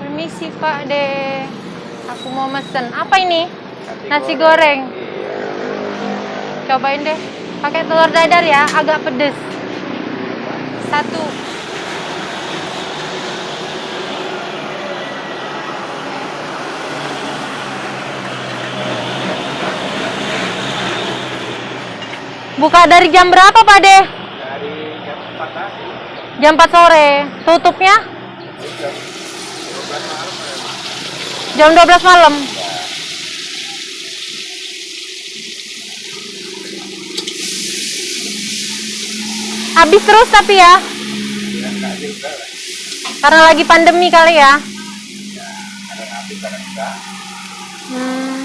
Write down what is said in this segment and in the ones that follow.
Permisi Pak De. Aku mau mesen. Apa ini? Nasi, Nasi goreng. Iya. Cobain deh. Pakai telur dadar ya, agak pedes. Satu. Buka dari jam berapa Pak De? Dari jam 4 tadi. Jam 4 sore. Tutupnya Jam 12 malam. Jam 12 malam. Habis terus tapi ya. Karena lagi pandemi kali ya. Hmm.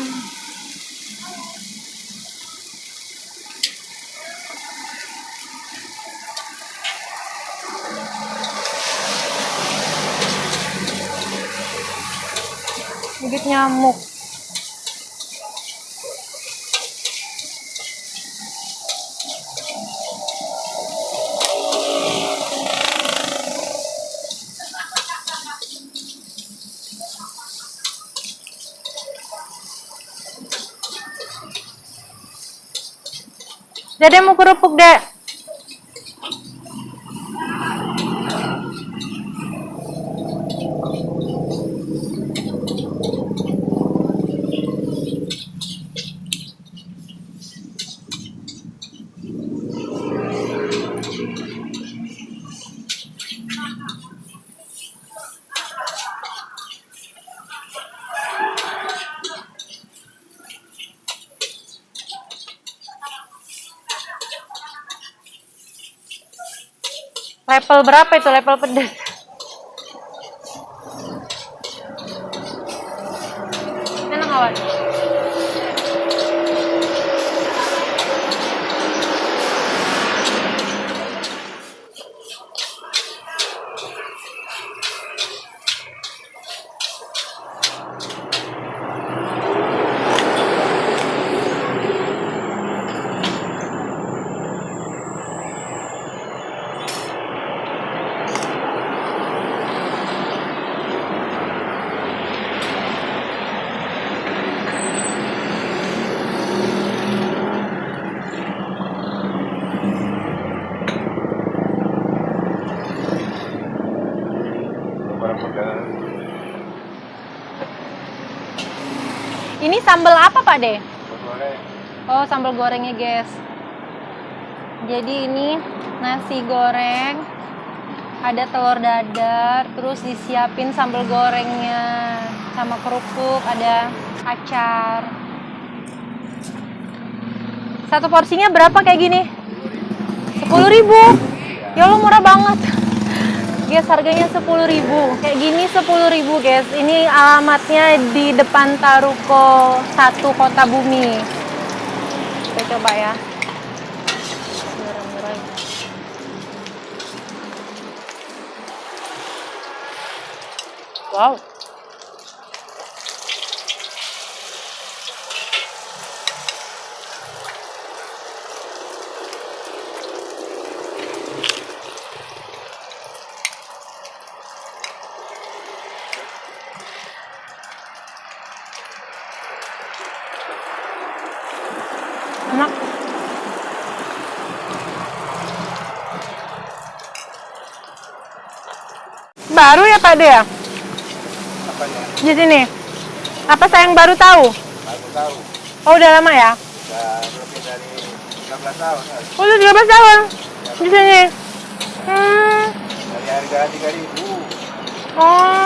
Gigit nyamuk. Dede mau kerupuk, Dek. Level berapa itu level pedas? Enak kawan. Barang pegangan. Ini sambal apa Pak De? Goreng. Oh sambal gorengnya guys. Jadi ini nasi goreng, ada telur dadar, terus disiapin sambal gorengnya sama kerupuk, ada acar. Satu porsinya berapa kayak gini? Sepuluh ribu. Ya Allah murah banget. Guys harganya sepuluh ribu. Kayak gini sepuluh ribu guys. Ini alamatnya di depan Taruko 1 Kota Bumi. Kita coba ya. Wow. Enak. Baru ya Pak De ya? Apanya? Di sini. Apa saya yang baru tahu? Aku tahu. Oh udah lama ya? Sudah lebih dari 13 tahun. kali. Oh udah 13 tahun di sini. Hmm. Dari harga 3000. Oh.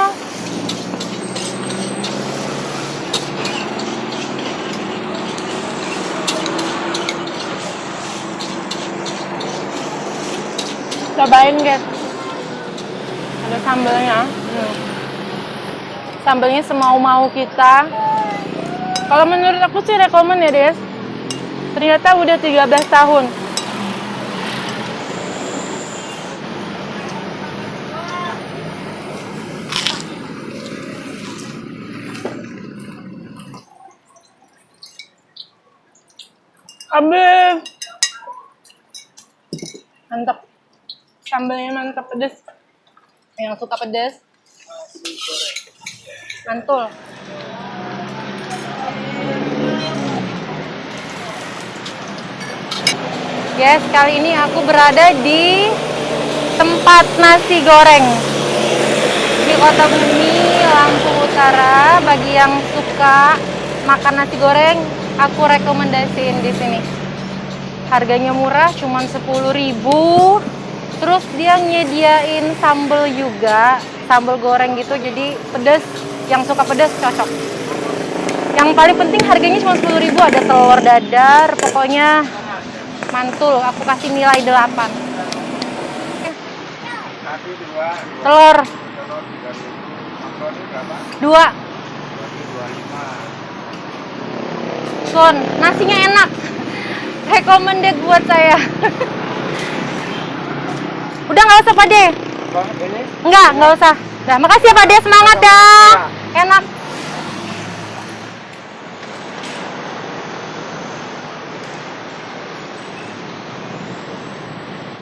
Cobain guys. Ada sambelnya. Hmm. Sambelnya semau-mau kita. Kalau menurut aku sih rekomen ya, Des. Ternyata udah 13 tahun. Abis. Mantap. Sambelnya mantap pedes. Yang suka pedes. Mantul. Guys, kali ini aku berada di tempat nasi goreng di Kota Bumi, Lampung Utara. Bagi yang suka makan nasi goreng, aku rekomendasiin di sini. Harganya murah, cuman 10.000. Terus dia nyediain sambal juga, sambal goreng gitu, jadi pedas. Yang suka pedas cocok. Yang paling penting harganya cuma 10.000, ada telur dadar, pokoknya mantul. Aku kasih nilai 8. Nasi dua, Telur telur tiga ribu. Makroni berapa? 2. Makroni dua. Son, nasinya enak. Recommended buat saya. Udah nggak usah Pak De. Enggak, nggak usah. Nah, makasih ya Pak De, semangat ya. Enak.